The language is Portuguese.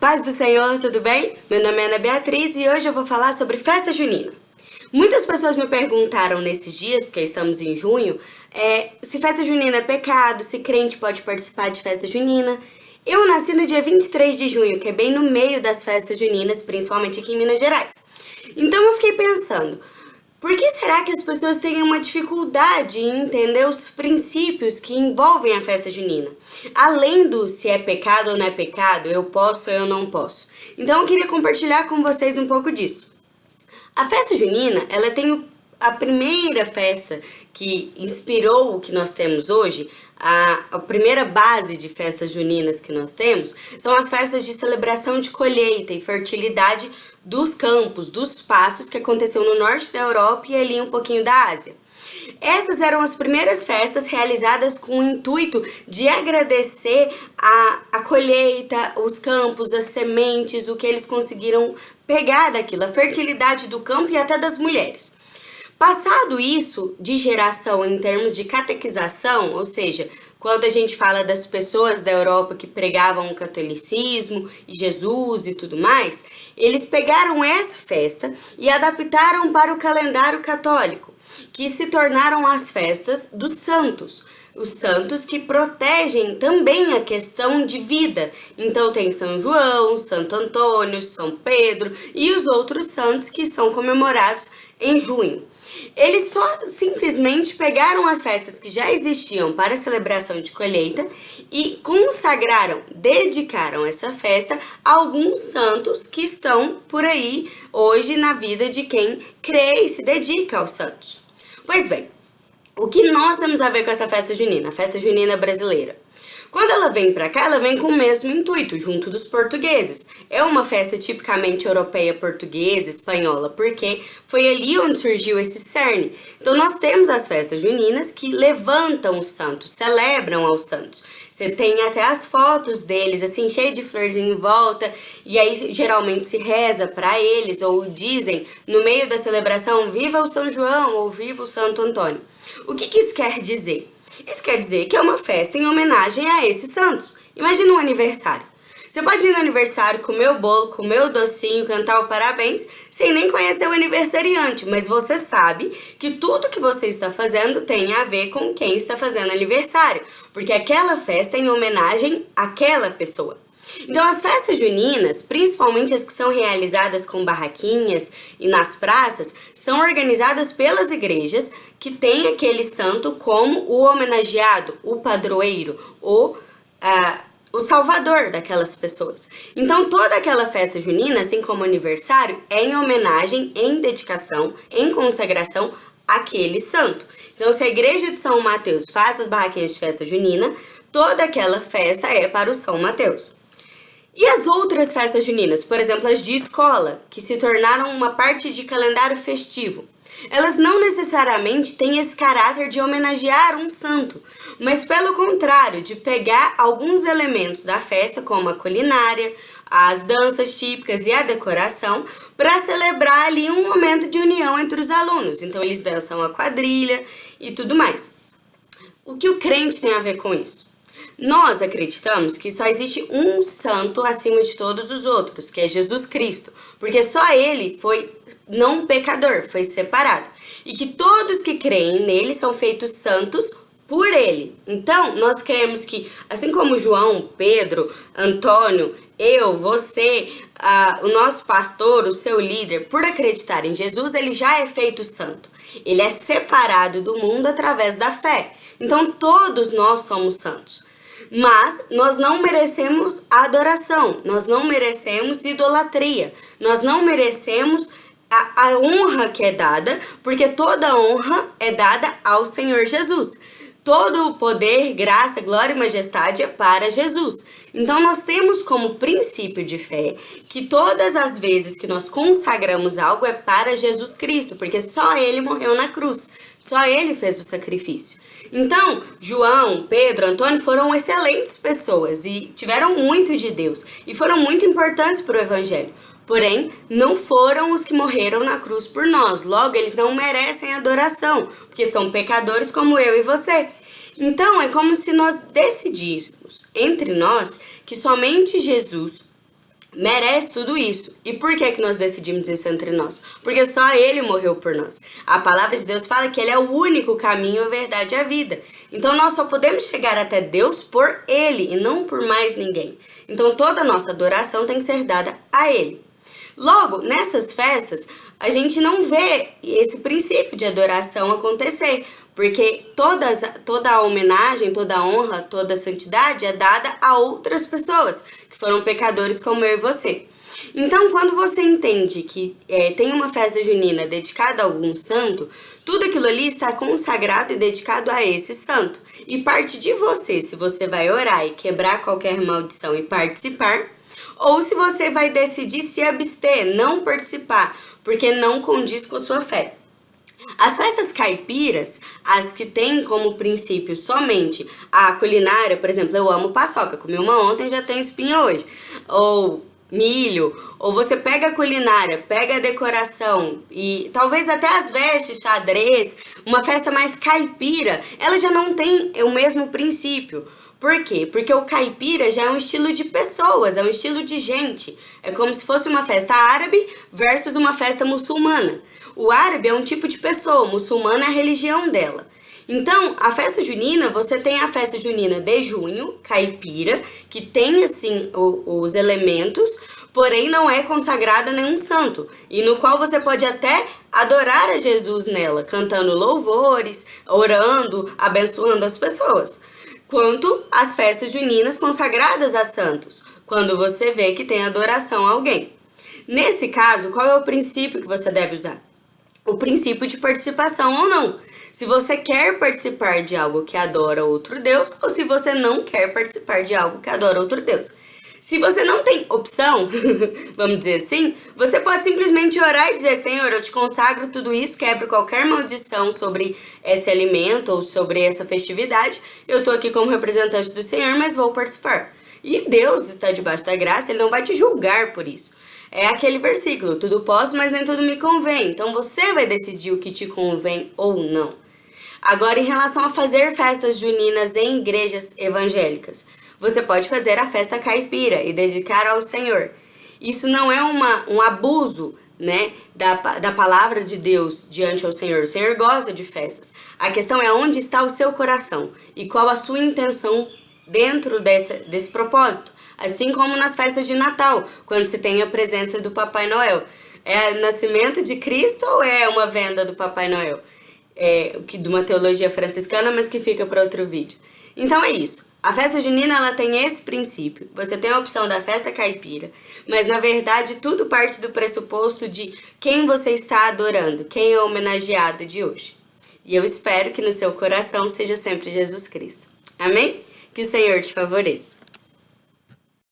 Paz do Senhor, tudo bem? Meu nome é Ana Beatriz e hoje eu vou falar sobre festa junina. Muitas pessoas me perguntaram nesses dias, porque estamos em junho, é, se festa junina é pecado, se crente pode participar de festa junina. Eu nasci no dia 23 de junho, que é bem no meio das festas juninas, principalmente aqui em Minas Gerais. Então eu fiquei pensando, por que será que as pessoas têm uma dificuldade em entender os princípios que envolvem a festa junina? Além do se é pecado ou não é pecado, eu posso ou eu não posso. Então eu queria compartilhar com vocês um pouco disso. A festa junina, ela tem a primeira festa que inspirou o que nós temos hoje, a, a, primeira base de festas juninas que nós temos são as festas de celebração de colheita e fertilidade dos campos, dos pastos que aconteceu no norte da Europa e ali um pouquinho da Ásia. Essas eram as primeiras festas realizadas com o intuito de agradecer a, a colheita, os campos, as sementes, o que eles conseguiram pegar daquilo, a fertilidade do campo e até das mulheres. Passado isso de geração em termos de catequização, ou seja, quando a gente fala das pessoas da Europa que pregavam o catolicismo e Jesus e tudo mais, eles pegaram essa festa e adaptaram para o calendário católico, que se tornaram as festas dos santos, os santos que protegem também a questão de vida. Então tem São João, Santo Antônio, São Pedro e os outros santos que são comemorados em junho. Eles só simplesmente pegaram as festas que já existiam para celebração de colheita e consagraram, dedicaram essa festa a alguns santos que estão por aí hoje na vida de quem crê e se dedica aos santos. Pois bem, o que nós temos a ver com essa festa junina, a festa junina brasileira? Quando ela vem para cá, ela vem com o mesmo intuito, junto dos portugueses. É uma festa tipicamente europeia, portuguesa, espanhola, porque foi ali onde surgiu esse cerne. Então nós temos as festas juninas que levantam os santos, celebram aos santos. Você tem até as fotos deles, assim, cheio de florzinho em volta, e aí geralmente se reza para eles, ou dizem no meio da celebração, viva o São João, ou viva o Santo Antônio. O que, que isso quer dizer? Isso quer dizer que é uma festa em homenagem a esses santos. Imagina um aniversário. Você pode ir no aniversário, comer o bolo, comer o docinho, cantar o parabéns, sem nem conhecer o aniversariante, mas você sabe que tudo que você está fazendo tem a ver com quem está fazendo aniversário, porque aquela festa é em homenagem àquela pessoa. Então as festas juninas, principalmente as que são realizadas com barraquinhas e nas praças, são organizadas pelas igrejas que têm aquele santo como o homenageado, o padroeiro, o, uh, o salvador daquelas pessoas. Então toda aquela festa junina, assim como aniversário, é em homenagem, em dedicação, em consagração àquele santo. Então se a igreja de São Mateus faz as barraquinhas de festa junina, toda aquela festa é para o São Mateus. E as outras festas juninas, por exemplo, as de escola, que se tornaram uma parte de calendário festivo, elas não necessariamente têm esse caráter de homenagear um santo, mas pelo contrário, de pegar alguns elementos da festa, como a culinária, as danças típicas e a decoração, para celebrar ali um momento de união entre os alunos. Então eles dançam a quadrilha e tudo mais. O que o crente tem a ver com isso? Nós acreditamos que só existe um santo acima de todos os outros, que é Jesus Cristo, porque só ele foi não pecador, foi separado. E que todos que creem nele são feitos santos por ele. Então, nós cremos que, assim como João, Pedro, Antônio, eu, você, o nosso pastor, o seu líder, por acreditar em Jesus, ele já é feito santo. Ele é separado do mundo através da fé. Então, todos nós somos santos. Mas nós não merecemos adoração, nós não merecemos idolatria, nós não merecemos a, a honra que é dada, porque toda honra é dada ao Senhor Jesus. Todo o poder, graça, glória e majestade é para Jesus. Então nós temos como princípio de fé que todas as vezes que nós consagramos algo é para Jesus Cristo, porque só Ele morreu na cruz, só Ele fez o sacrifício. Então, João, Pedro, Antônio foram excelentes pessoas e tiveram muito de Deus e foram muito importantes para o Evangelho. Porém, não foram os que morreram na cruz por nós. Logo, eles não merecem adoração, porque são pecadores como eu e você. Então, é como se nós decidíssemos entre nós que somente Jesus merece tudo isso. E por que que nós decidimos isso entre nós? Porque só ele morreu por nós. A palavra de Deus fala que ele é o único caminho, a verdade e a vida. Então nós só podemos chegar até Deus por ele e não por mais ninguém. Então toda a nossa adoração tem que ser dada a ele. Logo, nessas festas, a gente não vê esse princípio de adoração acontecer, porque todas, toda a homenagem, toda a honra, toda a santidade é dada a outras pessoas, que foram pecadores como eu e você. Então, quando você entende que é, tem uma festa junina dedicada a algum santo, tudo aquilo ali está consagrado e dedicado a esse santo. E parte de você, se você vai orar e quebrar qualquer maldição e participar, ou se você vai decidir se abster, não participar, porque não condiz com sua fé. As festas caipiras, as que têm como princípio somente a culinária, por exemplo, eu amo paçoca, comi uma ontem já tenho espinha hoje. Ou milho, ou você pega a culinária, pega a decoração e talvez até as vestes, xadrez, uma festa mais caipira, ela já não tem o mesmo princípio. Por quê? Porque o caipira já é um estilo de pessoas, é um estilo de gente. É como se fosse uma festa árabe versus uma festa muçulmana. O árabe é um tipo de pessoa, o muçulmano é a religião dela. Então, a festa junina, você tem a festa junina de junho, caipira, que tem, assim, o, os elementos, porém não é consagrada a nenhum santo, e no qual você pode até adorar a Jesus nela, cantando louvores, orando, abençoando as pessoas quanto as festas juninas consagradas a santos, quando você vê que tem adoração a alguém. Nesse caso, qual é o princípio que você deve usar? O princípio de participação ou não. Se você quer participar de algo que adora outro Deus ou se você não quer participar de algo que adora outro Deus. Se você não tem opção, vamos dizer assim, você pode simplesmente orar e dizer, Senhor, eu te consagro tudo isso, quebro qualquer maldição sobre esse alimento ou sobre essa festividade. Eu tô aqui como representante do Senhor, mas vou participar. E Deus está debaixo da graça, Ele não vai te julgar por isso. É aquele versículo, tudo posso, mas nem tudo me convém. Então você vai decidir o que te convém ou não. Agora, em relação a fazer festas juninas em igrejas evangélicas você pode fazer a festa caipira e dedicar ao Senhor. Isso não é uma, um abuso né, da, da palavra de Deus diante ao Senhor. O Senhor gosta de festas. A questão é onde está o seu coração e qual a sua intenção dentro desse, desse propósito. Assim como nas festas de Natal, quando se tem a presença do Papai Noel. É nascimento de Cristo ou é uma venda do Papai Noel? É, que de uma teologia franciscana, mas que fica para outro vídeo. Então é isso. A festa junina ela tem esse princípio. Você tem a opção da festa caipira, mas na verdade tudo parte do pressuposto de quem você está adorando, quem é o homenageado de hoje. E eu espero que no seu coração seja sempre Jesus Cristo. Amém? Que o Senhor te favoreça.